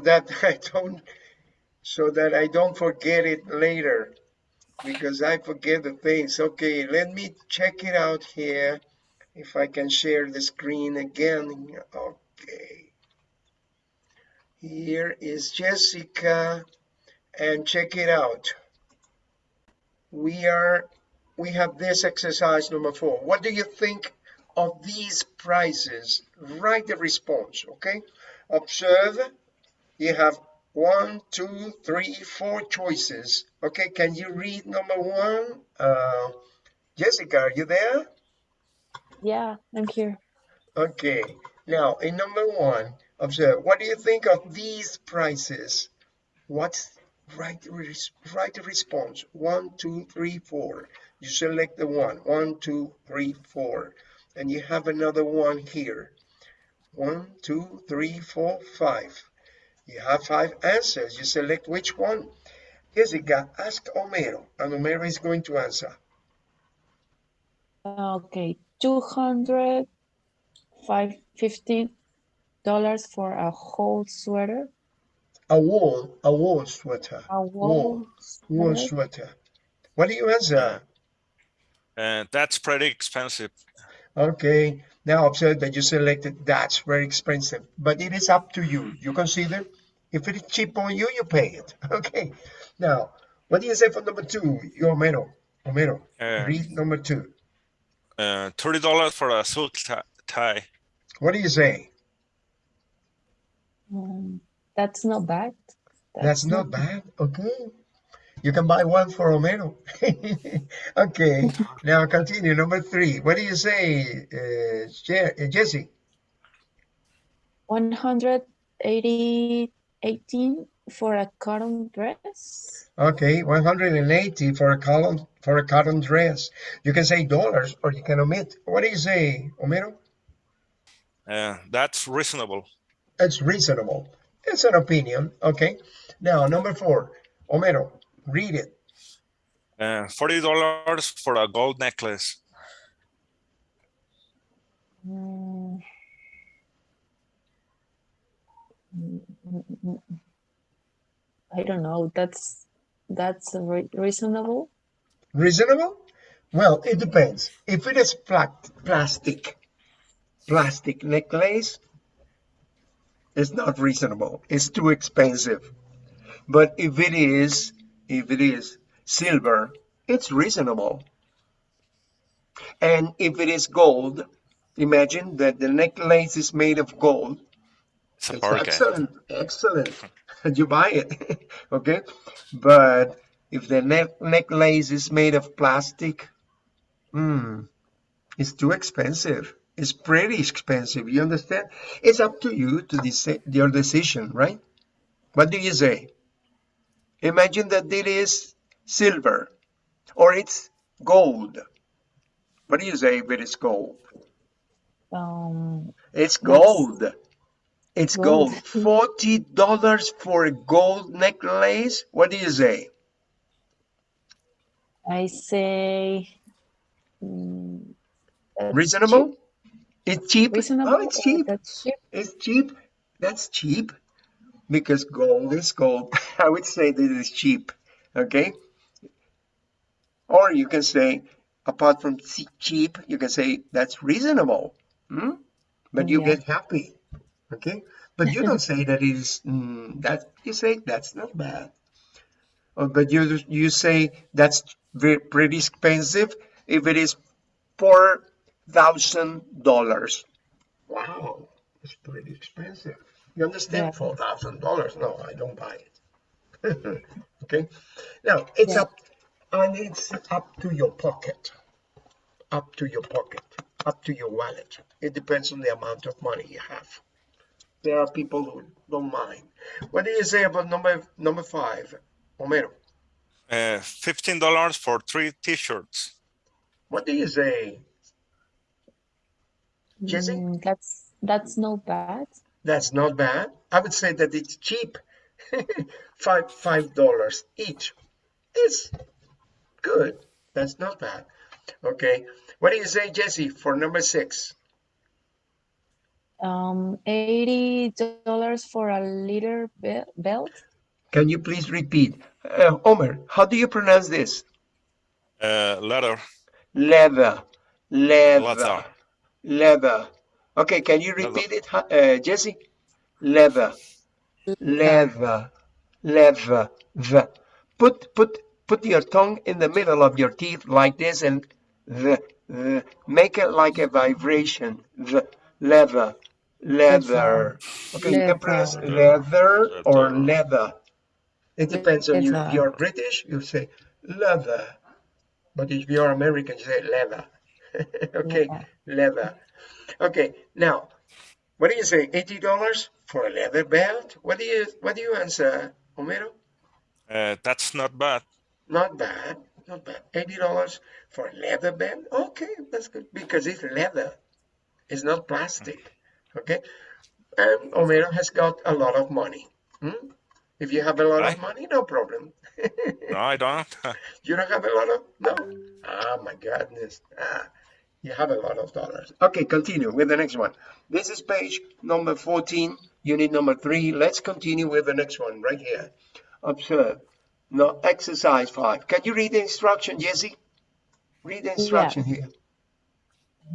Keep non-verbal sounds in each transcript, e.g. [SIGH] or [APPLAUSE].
that [LAUGHS] I don't, so that I don't forget it later because I forget the things. Okay, let me check it out here. If I can share the screen again. Okay. Here is Jessica and check it out. We are, we have this exercise number four. What do you think of these prices? Write the response, okay? Observe, you have one, two, three, four choices. Okay, can you read number one? Uh, Jessica, are you there? Yeah, I'm here. Okay, now in number one, observe, what do you think of these prices? What's right, a response, one, two, three, four. You select the one, one, two, three, four. And you have another one here. One, two, three, four, five. You have five answers. You select which one. Jessica, ask Homero, and Homero is going to answer. Okay, two hundred five fifty dollars for a whole sweater. A wool, a wool sweater. A wool, wool sweater. sweater. What do you answer? Uh, that's pretty expensive. Okay, now observe that you selected that's very expensive, but it is up to you. You consider if it is cheap on you, you pay it. [LAUGHS] Okay, now what do you say for number two? Your Homero, Homero, Uh, read number two. uh, thirty dollars for a silk tie. What do you say? Um, that's not bad. That's not bad. Okay. You can buy one for Homero. [LAUGHS] okay. Now continue. Number three. What do you say, uh, Je- uh, Jesse? 180 18 for a cotton dress. Okay, 180 for a column for a cotton dress. You can say dollars or you can omit. What do you say, Homero? Uh, that's reasonable. It's reasonable. It's an opinion. Okay. Now number four, Homero, read it. Uh, forty dollars for a gold necklace. Mm. I don't know. That's that's re reasonable. Reasonable? Well, it depends. If it is pla plastic, plastic necklace, it's not reasonable. It's too expensive. But if it is, if it is silver, it's reasonable. And if it is gold, imagine that the necklace is made of gold. It's a bargain. excellent, excellent. [LAUGHS] you buy it, [LAUGHS] okay? But if the neck necklace is made of plastic, hmm, it's too expensive. It's pretty expensive. You understand? It's up to you to decide your decision, right? What do you say? Imagine that it is silver or it's gold. What do you say if it is gold? Um, It's gold. It's gold. Gold. Forty dollars for a gold necklace. What do you say? I say that's Reasonable? cheap. It's cheap. Reasonable. Oh, it's cheap. That's cheap. It's cheap. That's cheap because gold is gold. [LAUGHS] I would say that it's cheap. Okay. Or you can say, apart from cheap, you can say that's reasonable. Hmm? But you Yeah. get happy. Okay. But you don't [LAUGHS] say that it is mm, that. You say that's not bad. Oh, but you you say that's very, pretty expensive if it is four thousand dollars. Wow, it's pretty expensive. You understand? Yeah. Four thousand dollars? No, I don't buy it. [LAUGHS] okay. Now it's Yeah. up, and it's up to your pocket. Up to your pocket. Up to your wallet. It depends on the amount of money you have. There are people who don't mind. What do you say about number number five, Homero? Uh, fifteen dollars for three T-shirts. What do you say? Jesse? Mm, that's that's not bad. That's not bad. I would say that it's cheap. [LAUGHS] five five dollars each. It's good. That's not bad. Okay. What do you say, Jesse, for number six? Um, eighty dollars for a leather belt. Can you please repeat? Uh, Omer, how do you pronounce this? Uh, leather. Leather, leather, Leather. leather. Okay, can you repeat it, huh, uh, Jesse? Leather, leather, leather, the. Put, put, put your tongue in the middle of your teeth like this and the, the. Make it like a vibration. The, leather, leather. Okay, you can pronounce leather or leather. It depends on you. If you're British, you say leather. But if you're American, you say leather. [LAUGHS] okay, Yeah. leather. Okay, now, what do you say? Eighty dollars for a leather belt? What do you what do you answer, Homero? Uh, that's not bad. Not bad, not bad. Eighty dollars for a leather belt? Okay, that's good because it's leather. It's not plastic. Okay, and Homero has got a lot of money. Hmm? If you have a lot of money, no problem. [LAUGHS] No, I don't. [LAUGHS] You don't have a lot of no. Ah, my goodness. Ah, you have a lot of dollars. Okay, continue with the next one. This is page number 14, unit number three. Let's continue with the next one right here. Observe. No, exercise five. Can you read the instruction, Jesse? Read the instruction here.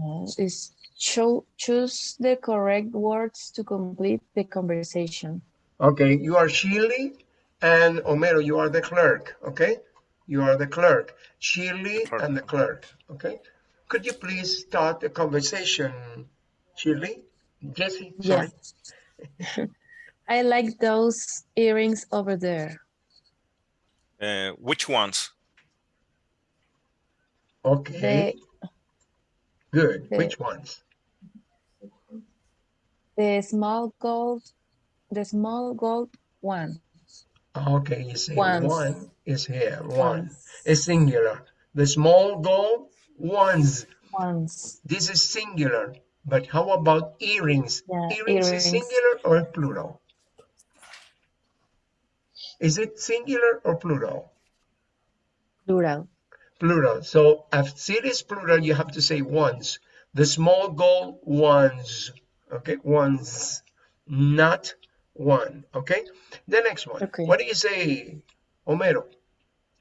Uh, is cho- choose the correct words to complete the conversation. Okay, you are Shirley and Homero, you are the clerk. Okay, you are the clerk. Shirley clerk. and the clerk. Okay, could you please start the conversation, Shirley? Jesse, sorry. Yes. [LAUGHS] I like those earrings over there. Uh, which ones? Okay, The good. the- Which ones? the small gold, the small gold one. Okay, you see, Ones. one is here. One Ones. is singular. The small gold ones. Ones. This is singular. But how about earrings? Yeah, earrings is singular or plural? Is it singular or plural? Plural. Plural. So if it is plural, you have to say ones. The small gold ones. Okay, ones, not one. Okay. The next one. Okay. What do you say, Homero?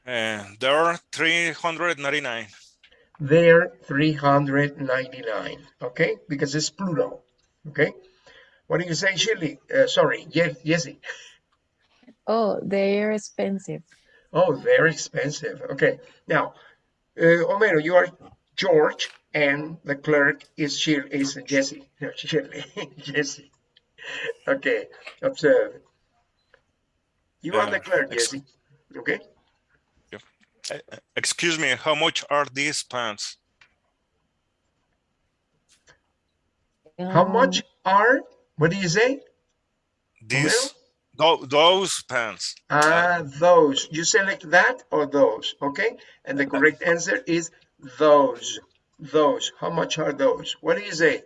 Uh, there are 399. They're 399. Okay, because it's plural. Okay. What do you say, Shirley? Uh, sorry, yes, Jesse. Oh, they're expensive. Oh, very expensive. Okay. Now, uh, Homero, you are George, and the clerk is Shir is Jesse. No, Shirley. [LAUGHS] Jesse. Okay. Observe. You are Uh, the clerk, Jesse. Okay. Uh, excuse me, how much are these pants? How Um, much are? What do you say? These, tho- those pants. Ah, those. You select that or those. Okay. And the correct answer is those. Those. How much are those? What do you say?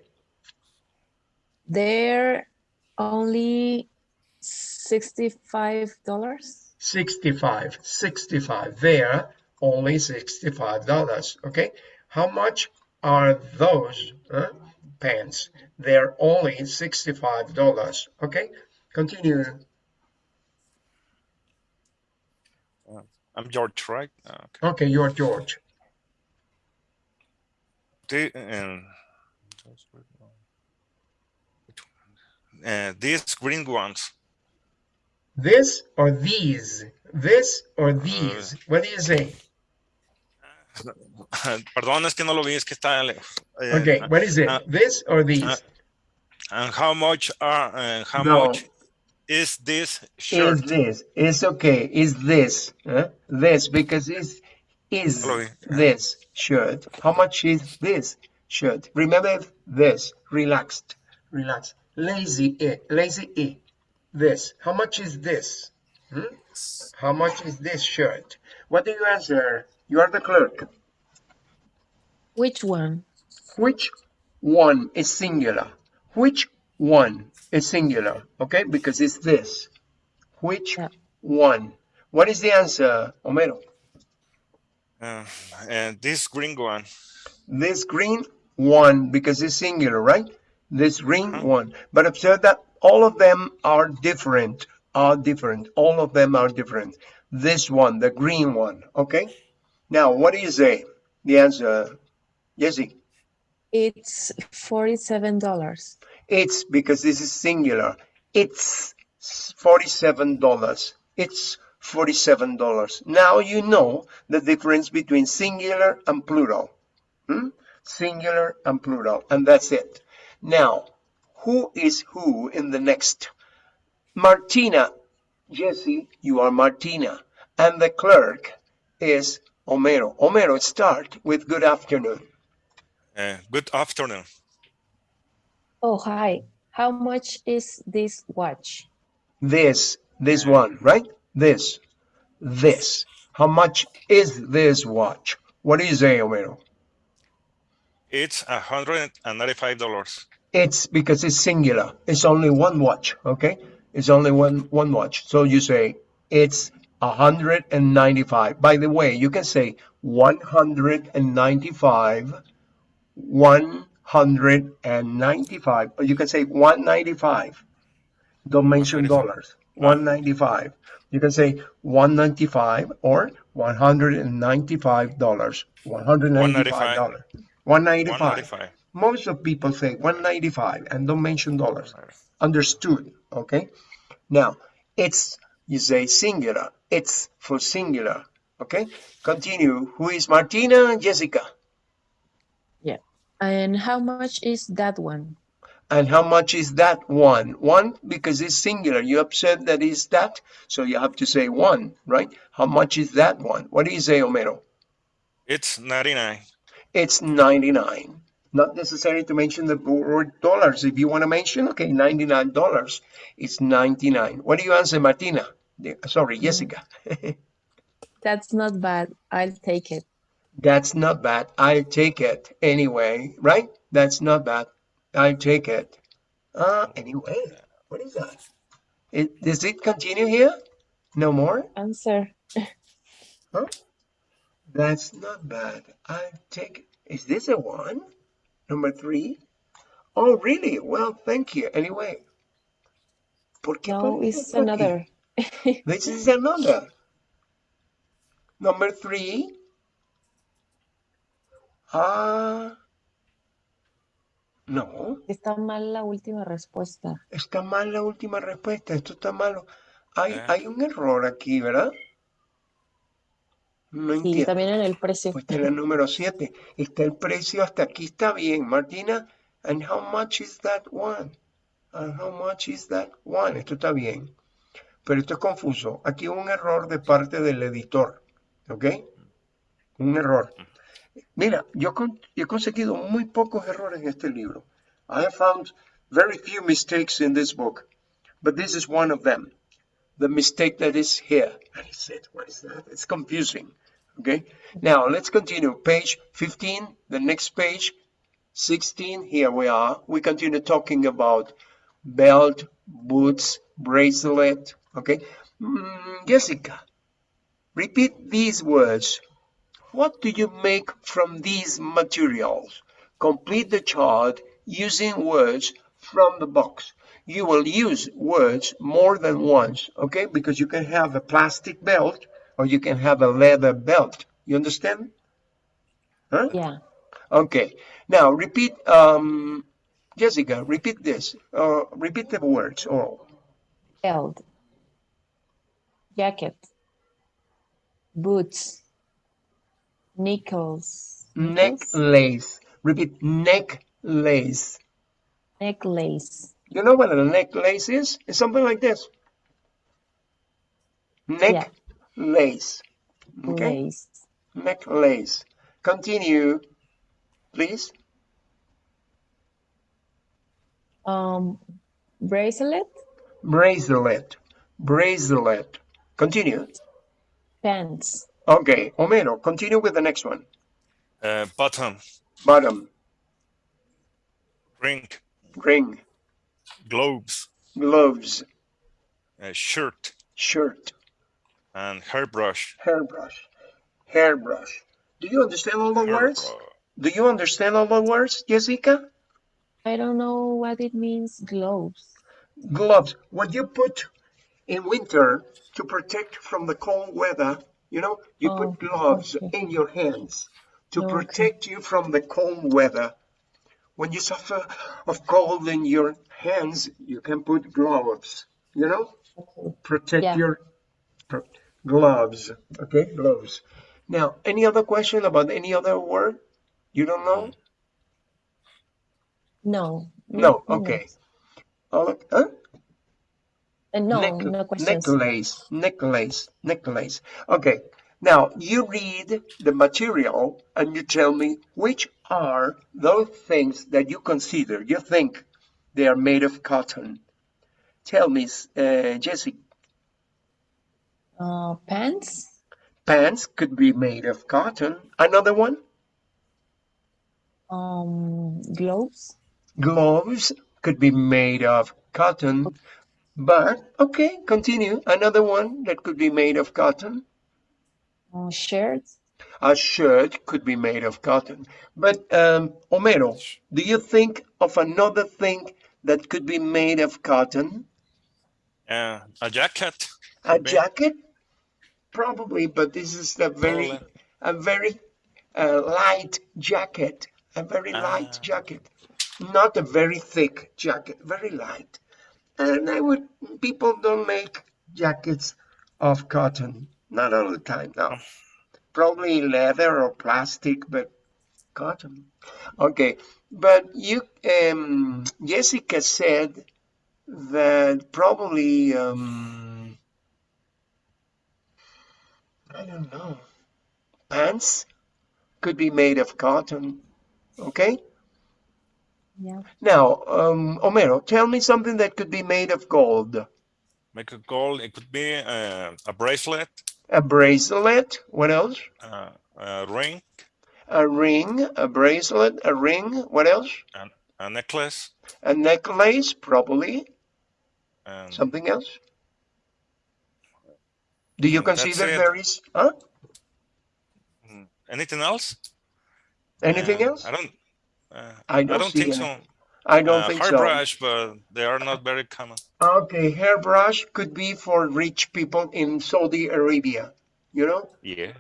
They're only sixty-five dollars. 65 65 there only 65 dollars okay how much are those uh, pants they're only 65 dollars okay continue I'm George, right? Uh, Okay. okay you're george The- and- Uh, these green ones. This or these? This or these? what do you say? [LAUGHS] Perdón, es que no lo vi, es que está lejos. Eh, okay what is it? uh, this or these? uh, And how much are, uh, how No. much is this shirt? is this. It's okay. Is this huh? this because it's is this shirt. How much is this shirt? Remember this. Relaxed. Relax. Lazy e lazy e this how much is this Hmm? how much is this shirt what do you answer you are the clerk Which one? which one is singular which one is singular okay because it's this which Yeah. one what is the answer Homero Uh, and this green one. this green one because it's singular right This green Uh-huh. one. But observe that all of them are different, are different. All of them are different. This one, the green one, okay? Now, what is do you say? The answer, Jesse? It's forty-seven dollars. It's because this is singular. It's $47. It's $47. Now you know the difference between singular and plural. Hmm? Singular and plural. And that's it. Now, who is who in the next? Martina. Jesse, you are Martina. And the clerk is Homero. Homero, start with good afternoon. Uh, good afternoon. Oh, hi. How much is this watch? This, this one, right? This, this. How much is this watch? What is it, Homero? It's $195. It's because it's singular. It's only one watch, okay? It's only one one watch. So you say it's 195. By the way, you can say 195, 195, or you can say 195. Don't mention dollars. 195. You can say 195 or 195 dollars. 195 dollars. 195. 195. 195. Most of people say 195 and don't mention dollars. Understood, okay? Now, it's, you say singular. It's for singular, okay? Continue. Who is Martina? And Jessica. Yeah. And how much is that one? And how much is that one? One, because it's singular. You have said that is that, so you have to say one, right? How much is that one? What do you say, Homero? It's ninety-nine. It's 99. Not necessary to mention the word dollars. If you want to mention, okay, $99. It's 99. What do you answer, Martina? Sorry, Jessica. [LAUGHS] That's not bad. I'll take it. That's not bad. I'll take it anyway, right? That's not bad. I'll take it. Uh, anyway, what is that? It, does it continue here? No more? Answer. Huh? That's not bad. I'll take it. Is this a one? Number three? Oh, really? Well, thank you. Anyway. ¿Por qué No, it's another. [LAUGHS] This is another. Number three. Ah. No, Está mal la última respuesta. está mal la última respuesta. Esto está malo. Hay, Eh. hay un error aquí, ¿verdad? No Y entiendo. también en el precio. Está en el número 7. Está el precio hasta aquí. Está bien, Martina. And how much is that one? And how much is that one? Esto está bien. Pero esto es confuso. Aquí hubo un error de parte del editor. ¿Ok? Un error. Mira, yo, con- yo he conseguido muy pocos errores en este libro. I have found very few mistakes in this book. But this is one of them. The mistake that is here. And he said, what is that? It's confusing. Okay. Now let's continue. Page 15, the next page, 16. Here we are. We continue talking about belt, boots, bracelet. Okay. Mm, Jessica, repeat these words. What do you make from these materials? Complete the chart using words from the box. You will use words more than once, okay? Because you can have a plastic belt or you can have a leather belt. You understand? Huh? Yeah. Okay. Now repeat, um, Jessica, repeat this. Uh, repeat the words. Oh, Belt. Jacket. Boots. Nickels. Necklace. Repeat necklace. Necklace. You know what a necklace is? It's something like this. Necklace. Okay. Lace. Necklace. Continue, please. Um, bracelet. Bracelet. Bracelet. Continue. Pants. Okay, Homero, continue with the next one. Uh, button, Bottom, ring, ring, gloves, gloves, uh, shirt, shirt, and hairbrush. hairbrush, hairbrush. Do you understand all the words? Do you understand all the words, Jessica? I don't know what it means, gloves. Gloves, what you put in winter to protect from the cold weather, you know, you Oh, put gloves okay. in your hands to oh, Okay. protect you from the cold weather. When you suffer of cold in your hands, you can put gloves, you know, Okay. protect Yeah. your pro- gloves. Okay, gloves. Now, any other question about any other word? You don't know? No. No, okay. Oh, huh? Uh, no, Neck- no questions. necklace, necklace, necklace. Okay, now you read the material and you tell me which are those things that you consider, you think they are made of cotton. Tell me, uh, Jesse, Uh, pants, pants could be made of cotton. Another one, um, gloves, gloves could be made of cotton. But, okay, continue. Another one that could be made of cotton. uh, shirts. A shirt could be made of cotton. But um, Homero, do you think of another thing that could be made of cotton? Uh, a jacket. A jacket? Probably, but this is a very, a very uh, light jacket. A very light Ah. jacket, not a very thick jacket. Very light. And I would. People don't make jackets of cotton. Not all the time. No. Probably leather or plastic, but cotton. Okay, but you, um, Jessica said that probably, um, I don't know, pants could be made of cotton. Okay, Yeah. now, um, Homero, tell me something that could be made of gold. Make a gold. It could be uh, a bracelet, A bracelet. What else? uh, a ring, A ring, a bracelet, a ring. What else? a necklace, A necklace, probably. and Something else? Do you Mm, consider there is, huh? anything else? Anything Uh, else? I don't. Uh, I don't see think any. so. I don't uh, think so. hairbrush, but they are not very common. Okay, hairbrush could be for rich people in Saudi Arabia. You know, Yeah.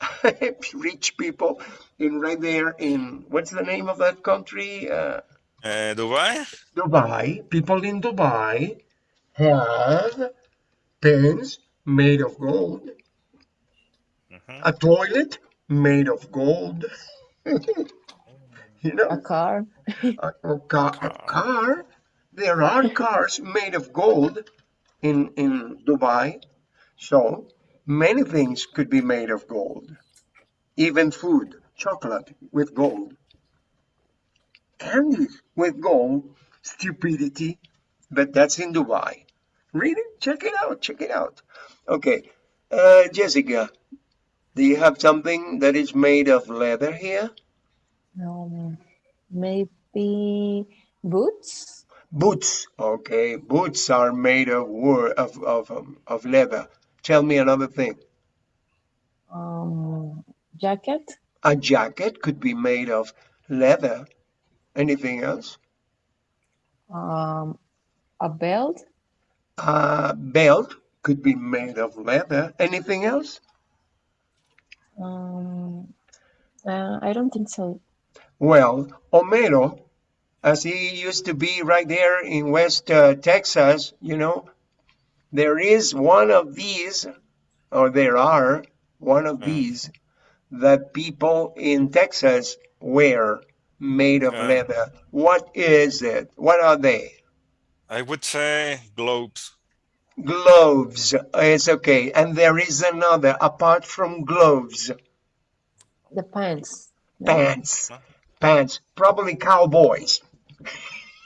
[LAUGHS] rich people in right there in what's the name of that country? Uh, Uh, Dubai. Dubai. People in Dubai have pens made of gold, Mhm. a toilet made of gold. [LAUGHS] you know, A car. a, a car, a car. There are cars made of gold in in Dubai, so many things could be made of gold. Even food, chocolate with gold, candies with gold, stupidity, but that's in Dubai. Read it, check it out, check it out. Okay, uh, Jessica, do you have something that is made of leather here? Um, maybe boots. Boots. Okay, boots are made of wood of of um, of leather. Tell me another thing. Um, jacket. A jacket could be made of leather. Anything else? Um, a belt. A belt could be made of leather. Anything else? Um, uh, I don't think so. Well, Homero, as he used to be right there in West uh, Texas, you know, there is one of these, or there are one of Mm. these that people in Texas wear made of Yeah. leather. What is it? What are they? I would say globes. Gloves. Oh, it's okay. And there is another apart from gloves, The pants. Pants. Huh? Pants. Probably cowboys.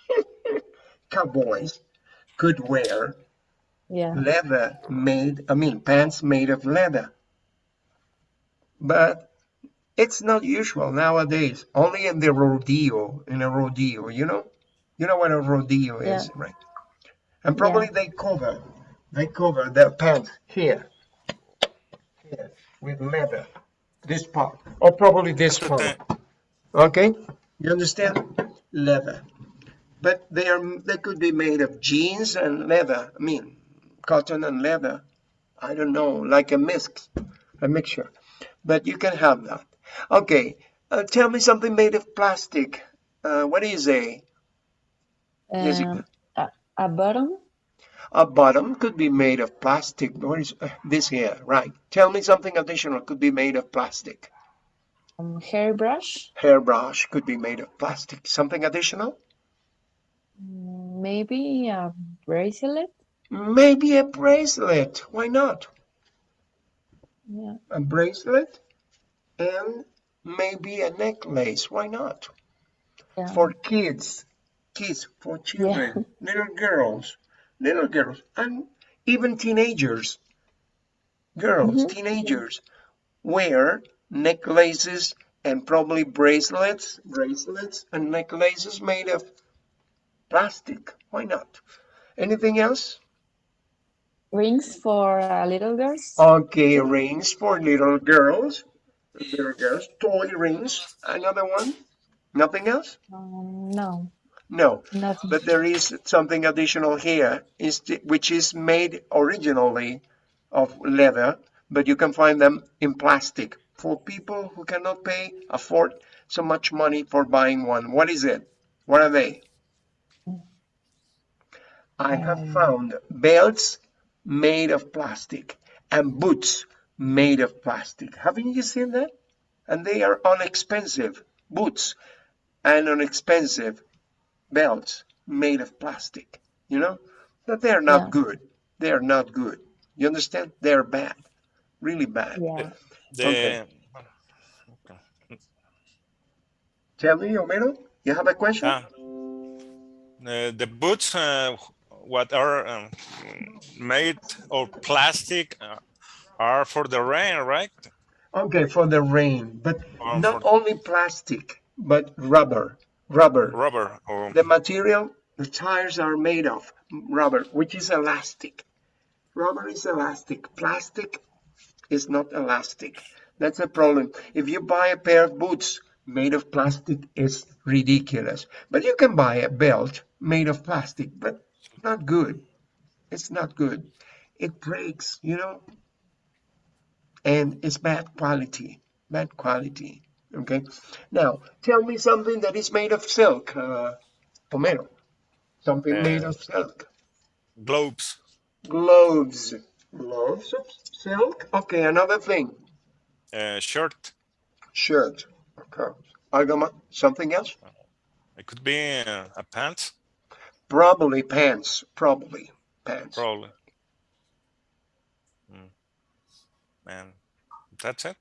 [LAUGHS] cowboys could wear Yeah. leather made, I mean, pants made of leather. But it's not usual nowadays, only in the rodeo, in a rodeo, you know? You know what a rodeo is, Yeah. right? And probably they cover, they cover their pants here, here, with leather, this part, or probably this part. Okay? You understand? Leather. but they are they could be made of jeans and leather. I mean, cotton and leather. I don't know, like a mix, a mixture. But you can have that. Okay, uh, tell me something made of plastic. Uh, what do you? Um, a, a bottom, A bottom could be made of plastic. What is uh, this here? Right. Tell me something additional could be made of plastic. um, hairbrush, Hairbrush could be made of plastic. Something additional? mm, maybe a bracelet. Maybe a bracelet. Why not? Yeah. A bracelet and maybe a necklace. Why not? Yeah. For kids, kids, for children, [LAUGHS] little girls, little girls, and even teenagers. Girls, Mhm. teenagers wear necklaces and probably bracelets, bracelets and necklaces made of plastic. Why not? Anything else? Rings for uh, little girls. Okay, rings for little girls. Little girls, toy rings. Another one? Nothing else? Um, no, No, nothing. but there is something additional here, which is made originally of leather, but you can find them in plastic for people who cannot pay, afford so much money for buying one. What is it? What are they? I have Um, found belts made of plastic and boots made of plastic. Haven't you seen that? And they are inexpensive boots and inexpensive belts made of plastic, you know? But they're not Yeah. good. They're not good. You understand? They're bad. Really bad. Yeah. The, Okay. okay. Tell me, Homero, you have a question? Ah, uh, the boots, uh, what are um, made of plastic, uh, are for the rain, right? Okay, for the rain, but Or not only plastic, but rubber. Rubber. rubber or The material the tires are made of, rubber, which is elastic. Rubber is elastic. Plastic is not elastic. That's a problem. If you buy a pair of boots made of plastic, it's ridiculous. But you can buy a belt made of plastic, but not good. It's not good. It breaks, you know, and it's bad quality. Bad quality. Okay. Now, tell me something that is made of silk, uh, Homero. Something made Uh, of silk. globes, Gloves. Gloves of silk. Okay, another thing. uh, shirt. Shirt. Okay. Algama, something else? It could be uh, a pants, Probably pants. Probably pants. probably. Mm. And that's it.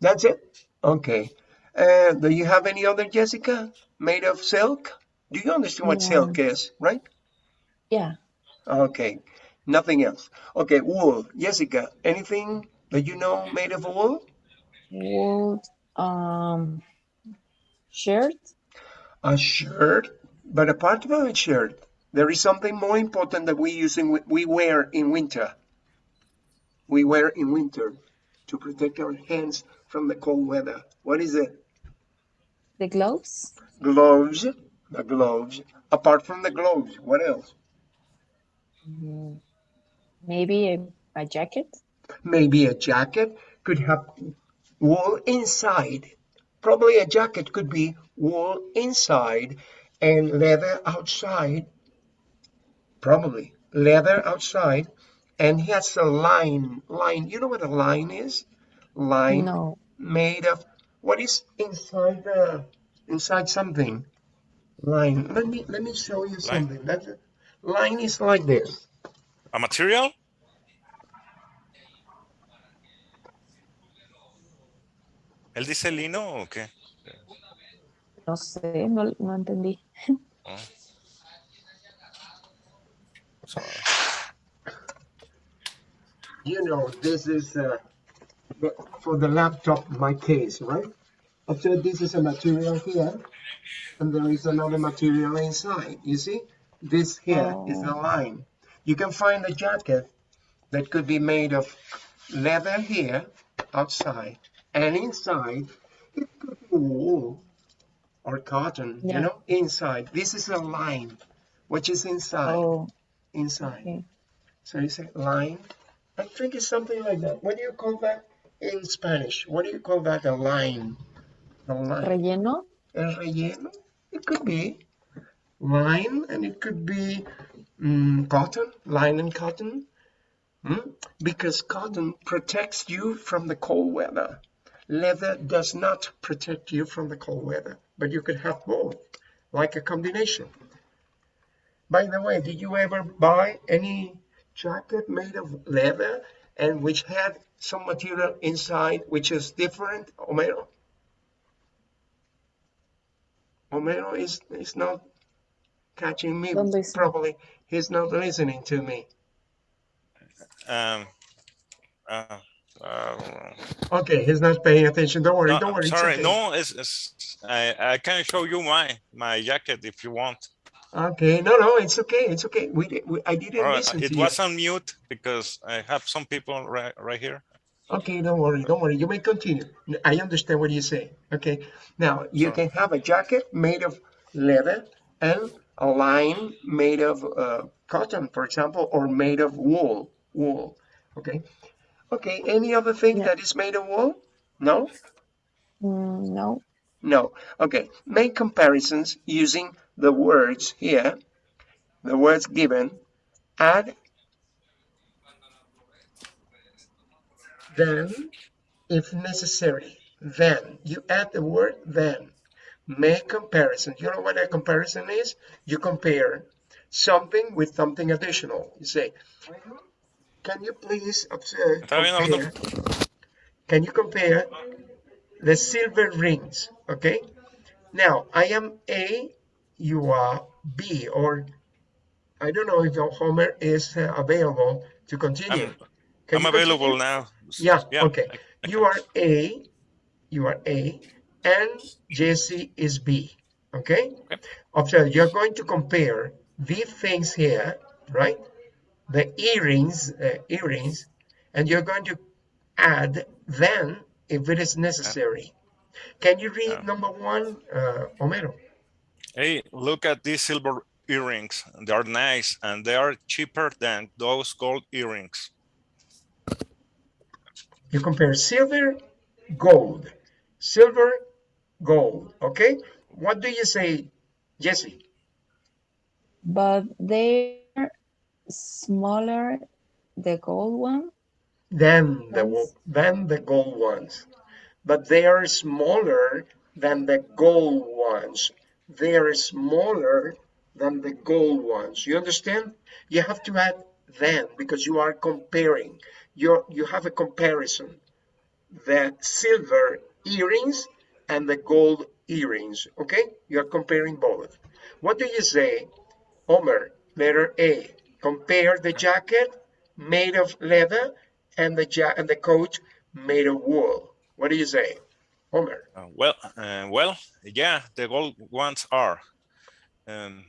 That's it? Okay. Uh, do you have any other, Jessica, made of silk? Do you understand what Yeah. silk is, right? Yeah. Okay. Nothing else. Okay, wool. Jessica, anything that you know made of wool? Wool, um, shirt. A shirt. But apart from a shirt, there is something more important that we use in, we wear in winter. We wear in winter to protect our hands from the cold weather. What is it? The gloves. Gloves. The gloves. Apart from the gloves, what else? Mm, Maybe a, a jacket. Maybe a jacket could have wool inside. Probably a jacket could be wool inside and leather outside. Probably leather outside. And he has a line. Line. You know what a line is? Line No. made of what is inside the inside something. Line. Let me let me show you something. That's it. Line is like this. A material? ¿Él dice lino o qué? No sé, no, no entendí. Oh. So, you know, this is uh, the- for the laptop, my case, right? So this is a material here, and there is another material inside. You see, this here is a Oh. line. You can find a jacket that could be made of leather here, outside, and inside it could be wool. or cotton, you know, inside. This is a line, which is inside, Oh, inside. okay. So you say line. I think it's something like that. What do you call that in Spanish? What do you call that? A line. A line. Relleno. El relleno? It could be line and it could be mm, cotton, line and cotton. Hmm? Because cotton protects you from the cold weather. Leather does not protect you from the cold weather, but you could have both, like a combination. By the way, did you ever buy any jacket made of leather and which had some material inside which is different, Homero? Homero is, is not catching me Don't properly. He's not listening to me. Um, uh, uh, Okay, he's not paying attention. Don't worry, no, don't worry. it's sorry, okay. no, it's, it's, I, I can show you my my jacket if you want. Okay, no, no, it's okay, it's okay. We, we I didn't All right, listen it to was on mute because I have some people right right here. You. Okay, don't worry, don't worry. You may continue. I understand what you say. Okay, now you Sure. can have a jacket made of leather and a line made of uh, cotton, for example, or made of wool. Wool. Okay. Okay. Any other thing Yeah. that is made of wool? No. Mm, no. No. Okay. Make comparisons using the words here, the words given, add, then, if necessary, then. You add the word then. Make comparison. You know what a comparison is? You compare something with something additional. You say, can you please observe, Está compare, can you compare the silver rings, okay? Now, I am A, you are B, or I don't know if Homer is uh, available to continue. Can I'm available now. Yeah, Yeah, okay. You are A, you are A, and Jesse is B, okay? Okay. Observe, you're going to compare these things here, right? The earrings, uh, earrings, and you're going to add then if it is necessary. Can you read Yeah. number one, uh, Homero? Hey, look at these silver earrings. They are nice and they are cheaper than those gold earrings. You compare silver, gold, silver, gold, okay? What do you say, Jesse? But they're smaller, the gold one. than the than the gold ones, but they are smaller than the gold ones. They are smaller than the gold ones. You understand? You have to add then because you are comparing. You you have a comparison. The silver earrings and the gold earrings. Okay, you are comparing both. What do you say, Homer? Letter A. Compare the jacket made of leather and the ja- and the coat made of wool. What do you say, Homer? Uh, well, uh, well, yeah, the gold ones are. Um,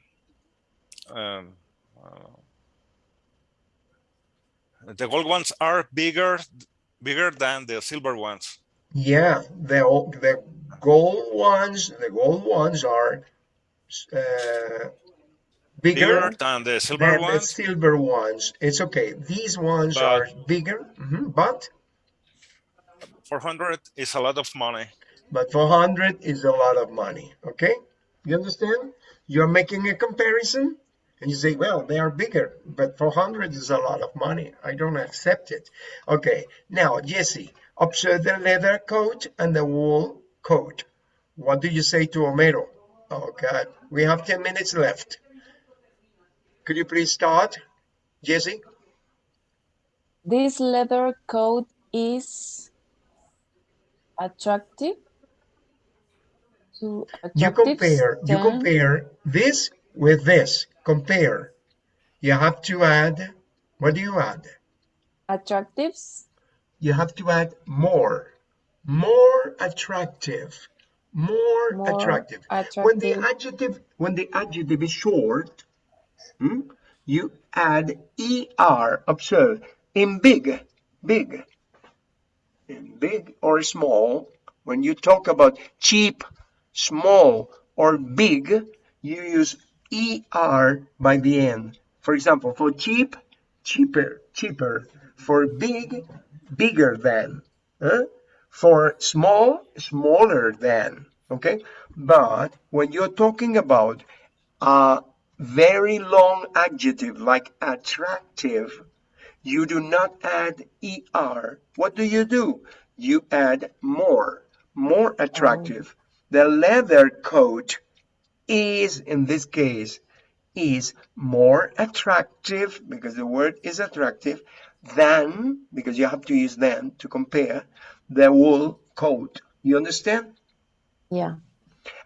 um, uh, the gold ones are bigger, bigger than the silver ones. Yeah, the the gold ones, the gold ones are uh, bigger, Bigger than the silver than the ones, silver ones. It's okay. These ones But- are bigger, mhm, but 400 is a lot of money. but 400 is a lot of money. Okay, you understand? You're making a comparison, and you say, well, they are bigger, but 400 is a lot of money. I don't accept it. Okay, now Jesse, observe the leather coat and the wool coat. What do you say to Homero? Oh God, we have 10 minutes left. Could you please start, Jesse? This leather coat is attractive. To You attractive compare, you compare this with this. Compare. You have to add, what do you add? attractives You have to add more. More attractive. More, more attractive. When the adjective, when the adjective is short, hmm, you add er. Observe in big, big, in big or small. When you talk about cheap, small, or big, you use ER by the end. For example, for cheap, cheaper, cheaper. For big, bigger than. Huh? For small, smaller than. Okay? But when you're talking about a very long adjective like attractive, you do not add er. What do you do? You add more, more attractive. The leather coat is, in this case, is more attractive because the word is attractive than, because you have to use than to compare, the wool coat. You understand? Yeah.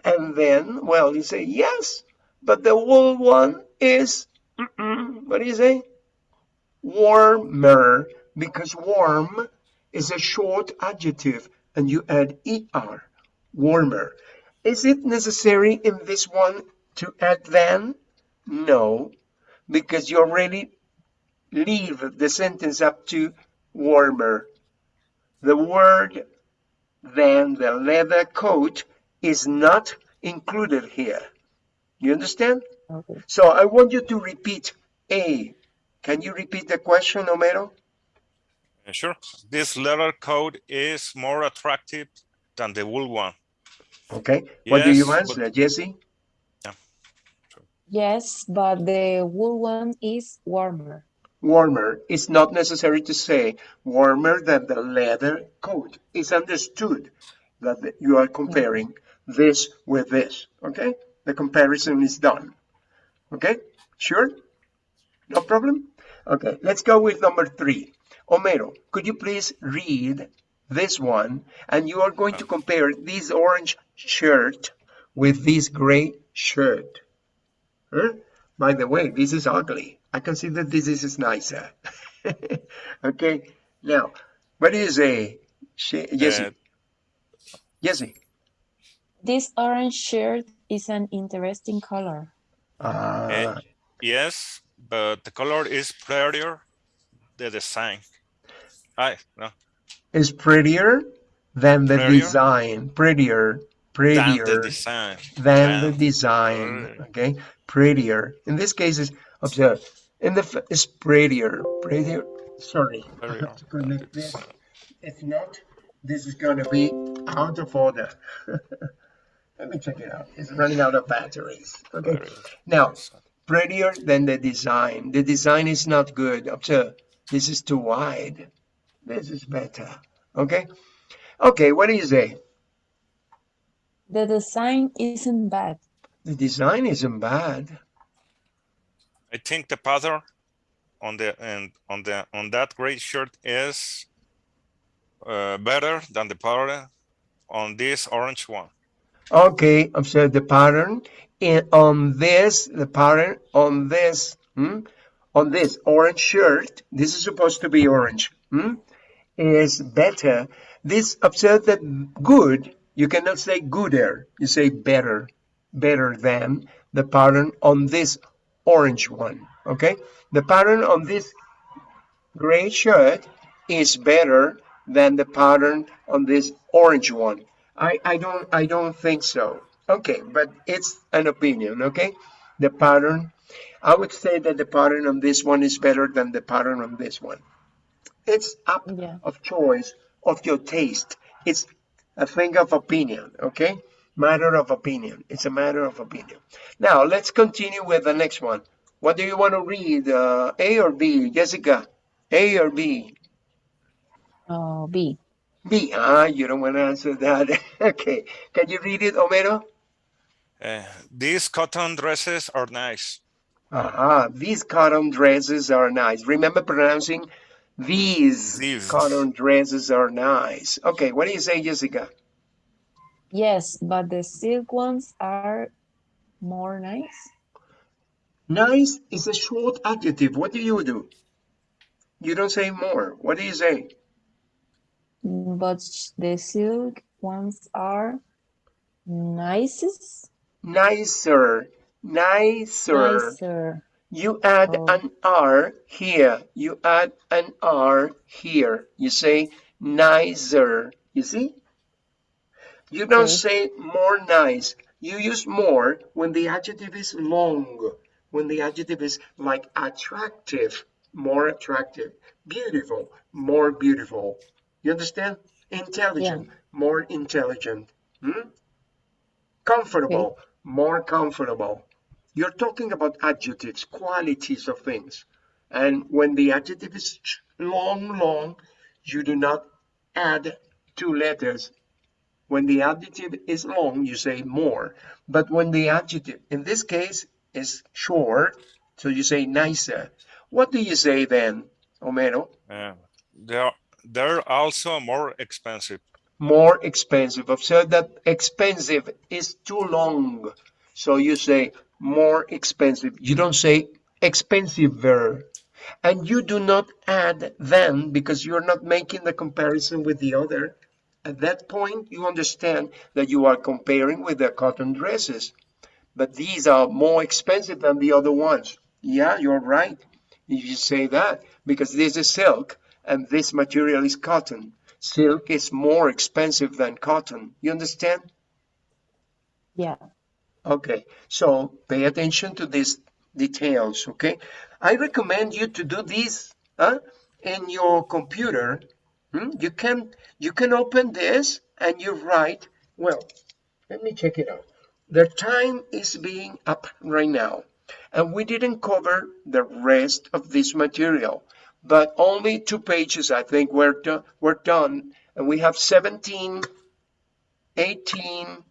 And then, well, you say, yes, but the wool one is, mm -mm, what do you say? Warmer, because warm is a short adjective and you add er, warmer. Is it necessary in this one to add then? No, because you already leave the sentence up to warmer. The word then, the leather coat is not included here. You understand? Okay. So I want you to repeat A. Can you repeat the question, Homero? Uh, Sure. This leather coat is more attractive than the wool one. Okay. What do you Yes, answer, Jesse? Yes, but the wool one is warmer. Warmer. It's not necessary to say warmer than the leather coat. It's understood that the- you are comparing this with this. Okay. The comparison is done. Okay. Sure? No problem? Okay. Let's go with number three. Homero, could you please read this one? And you are going to compare this orange shirt with this gray shirt. Huh? By the way, this is ugly. I consider this is nicer. [LAUGHS] okay. Now, what is a you say, Jesse? Uh, Jesse. This orange shirt is an interesting color. Uh, Uh, yes, but the color is prettier. The design. I no is prettier than the Prettier? design. Prettier. than Prettier. the design. than the Than- design. Right. Okay, prettier. In this case, is observe. In the f- is prettier, prettier. Sorry, I Prettier have to than connect this. design. If not, this is going to be out of order. [LAUGHS] Let me check it out. It's running out of batteries. Okay. Prettier Now, design. prettier than the design. The design is not good. Observe. This is too wide. This is better. Okay. Okay. What do you say? The design isn't bad. The design isn't bad. I think the pattern on the and on the on that gray shirt is uh, better than the pattern on this orange one. Okay, observe the pattern in on this, the pattern on this, hmm, on this orange shirt. This is supposed to be orange. Hmm, is better. This observe that good. You cannot say gooder. You say better, better than the pattern on this orange one. Okay, the pattern on this gray shirt is better than the pattern on this orange one. I, I don't I don't think so. Okay, but it's an opinion, okay? The pattern, I would say that the pattern on this one is better than the pattern on this one. It's up Yeah. of choice of your taste. It's a thing of opinion, okay? Matter of opinion. It's a matter of opinion. Now let's continue with the next one. What do you want to read? Uh, a or B? Jessica, A or B? Oh, B. B. Ah, you don't want to answer that. [LAUGHS] okay. Can you read it, Homero? Uh, these cotton dresses are nice. Aha, these cotton dresses are nice. Remember pronouncing these, These. cotton dresses are nice. Okay, what do you say, Jessica? Yes, but the silk ones are more nice. Nice is a short adjective. What do you do? You don't say more. What do you say? But the silk ones are nicest, Nicer, nicer. nicer. You add Oh. an R here. You add an R here. You say nicer. You see? You don't Okay. say more nice. you use more when the adjective is long, when the adjective is like attractive, more attractive, beautiful, more beautiful. You understand? Intelligent, more intelligent. Hmm? Comfortable, more comfortable. You're talking about adjectives, qualities of things. And when the adjective is long, long, you do not add two letters. When the adjective is long, you say more. But when the adjective, in this case, is short, so you say nicer. What do you say then, Homero? Uh, they're they're also more expensive. more expensive. Observe that expensive is too long. So you say more expensive. You don't say expensiver. And you do not add then because you're not making the comparison with the other. At that point, you understand that you are comparing with the cotton dresses. But these are more expensive than the other ones. Yeah, you're right. You say that because this is silk and this material is cotton. Silk is more expensive than cotton. You understand? Yeah. Okay, so pay attention to these details, okay? I recommend you to do this huh, in your computer. Hmm? You can you can open this and you write, well, let me check it out. The time is being up right now, and we didn't cover the rest of this material, but only two pages I think were, do, were done, and we have 17, 18,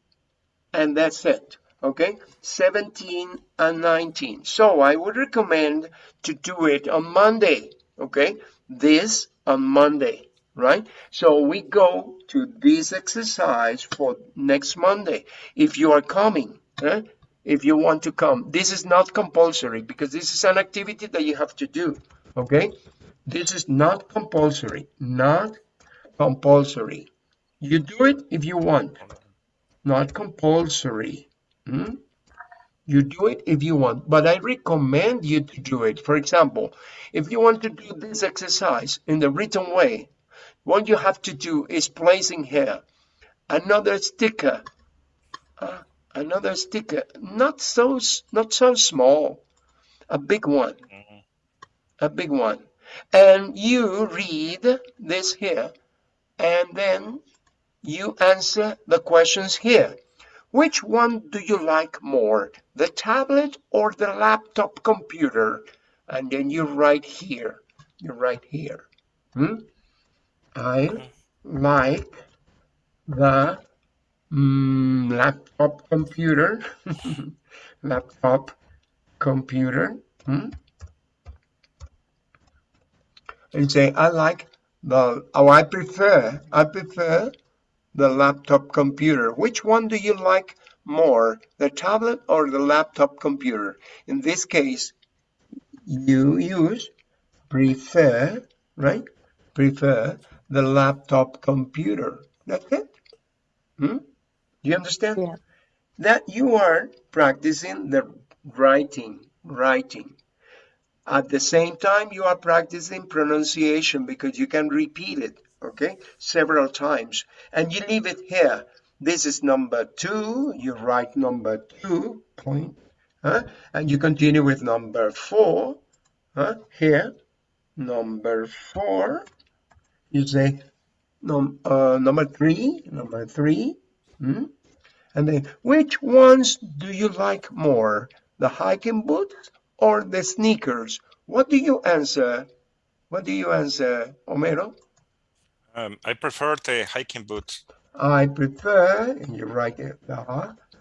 and that's it okay? 17 and 19 so i would recommend to do it on monday okay? This on monday right? So we go to this exercise for next monday. If you are coming eh? if you want to come this is not compulsory because this is an activity that you have to do okay? This is not compulsory not compulsory. You do it if you want. Not compulsory Hmm? You do it if you want, but I recommend you to do it. For example, if you want to do this exercise in the written way, what you have to do is placing here another sticker, uh, another sticker, not so not so small, a big one, Mhm. a big one, and you read this here, and then you answer the questions here. Which one do you like more, the tablet or the laptop computer? And then you write here, you write here. Hmm? I like the mm, laptop computer, [LAUGHS] laptop computer. Hmm? And say, I like the, oh, I prefer, I prefer the laptop computer. Which one do you like more, the tablet or the laptop computer? In this case, you use prefer, right? Prefer the laptop computer. That's it. Hmm? Do you understand? Yeah. That you are practicing the writing, writing. At the same time, you are practicing pronunciation because you can repeat it okay, several times. And you leave it here. This is number two. You write number two, point, huh? and you continue with number four, huh? here, number four. You say num uh, number three, number three. Hmm? And then, which ones do you like more, the hiking boots or the sneakers? What do you answer? What do you answer, Homero? Um, I prefer the hiking boots. I prefer, and you write it, uh,